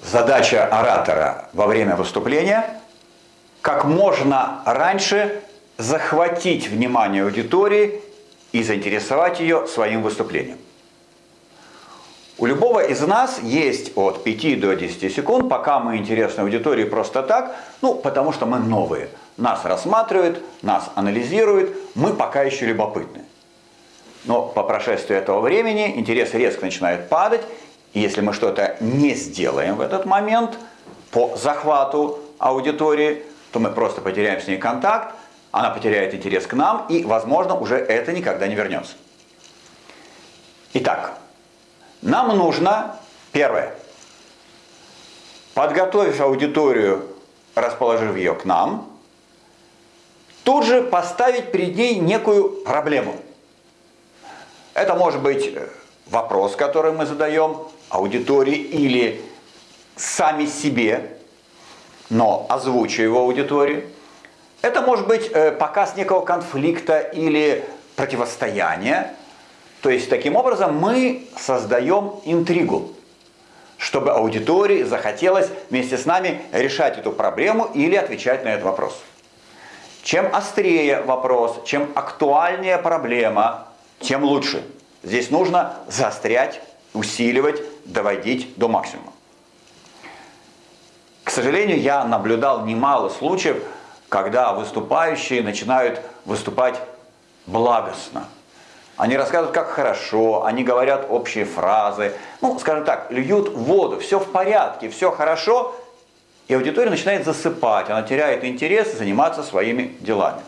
Задача оратора во время выступления – как можно раньше захватить внимание аудитории и заинтересовать ее своим выступлением. У любого из нас есть от 5 до 10 секунд, пока мы интересны аудитории просто так, ну, потому что мы новые. Нас рассматривают, нас анализируют, мы пока еще любопытны. Но по прошествии этого времени интерес резко начинает падать, и если мы что-то не сделаем в этот момент по захвату аудитории, то мы просто потеряем с ней контакт, она потеряет интерес к нам, и, возможно, уже это никогда не вернется. Итак, нам нужно, первое, подготовив аудиторию, расположив ее к нам, тут же поставить перед ней некую проблему. Это может быть вопрос, который мы задаем аудитории или сами себе, но озвучивая его аудитории. Это может быть э, показ некого конфликта или противостояния. То есть таким образом мы создаем интригу, чтобы аудитории захотелось вместе с нами решать эту проблему или отвечать на этот вопрос. Чем острее вопрос, чем актуальнее проблема, тем лучше. Здесь нужно заострять, усиливать, доводить до максимума. К сожалению, я наблюдал немало случаев, когда выступающие начинают выступать благостно. Они рассказывают, как хорошо, они говорят общие фразы, ну, скажем так, льют воду, все в порядке, все хорошо, и аудитория начинает засыпать, она теряет интерес заниматься своими делами.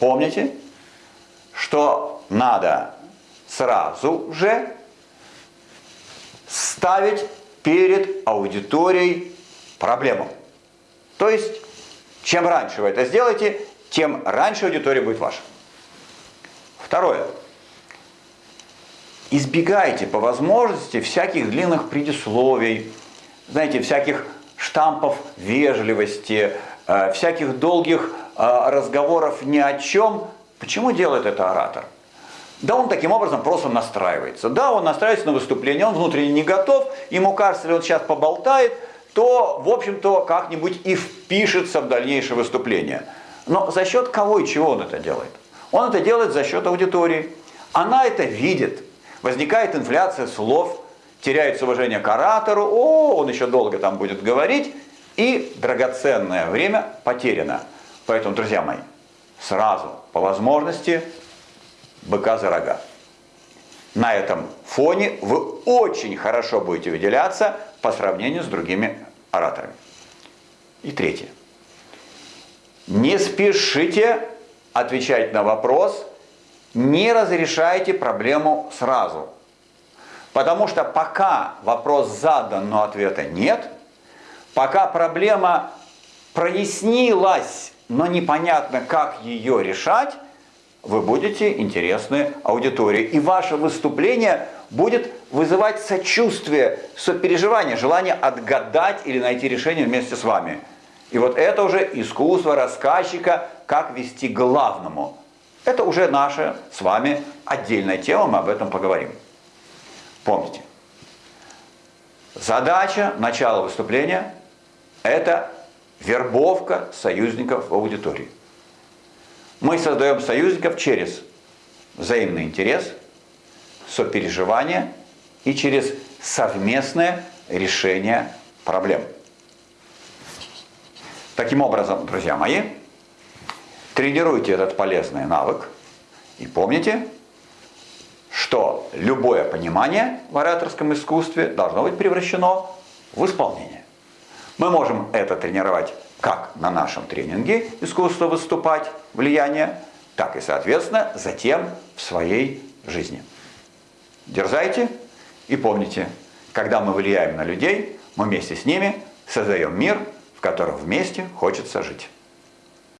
Помните, что надо сразу же ставить перед аудиторией проблему. То есть, чем раньше вы это сделаете, тем раньше аудитория будет ваша. Второе. Избегайте по возможности всяких длинных предисловий, знаете, всяких штампов вежливости, э, всяких долгих э, разговоров ни о чем. Почему делает это оратор? Да он таким образом просто настраивается. Да, он настраивается на выступление, он внутренне не готов, ему кажется, если он сейчас поболтает, то, в общем-то, как-нибудь и впишется в дальнейшее выступление. Но за счет кого и чего он это делает? Он это делает за счет аудитории. Она это видит. Возникает инфляция слов, теряется уважение к оратору, о, он еще долго там будет говорить, и драгоценное время потеряно. Поэтому, друзья мои, сразу, по возможности, быка за рога. На этом фоне вы очень хорошо будете выделяться по сравнению с другими ораторами. И третье. Не спешите отвечать на вопрос, не разрешайте проблему сразу. Потому что пока вопрос задан, но ответа нет, пока проблема прояснилась, но непонятно, как ее решать, вы будете интересны аудитории. И ваше выступление будет вызывать сочувствие, сопереживание, желание отгадать или найти решение вместе с вами. И вот это уже искусство рассказчика, как вести главному. Это уже наша с вами отдельная тема, мы об этом поговорим. Помните, задача начала выступления – это вербовка союзников в аудитории. Мы создаем союзников через взаимный интерес, сопереживание и через совместное решение проблем. Таким образом, друзья мои, тренируйте этот полезный навык и помните, что любое понимание в ораторском искусстве должно быть превращено в исполнение. Мы можем это тренировать как на нашем тренинге «Искусство выступать. Влияние», так и, соответственно, затем в своей жизни. Дерзайте и помните, когда мы влияем на людей, мы вместе с ними создаем мир, в котором вместе хочется жить.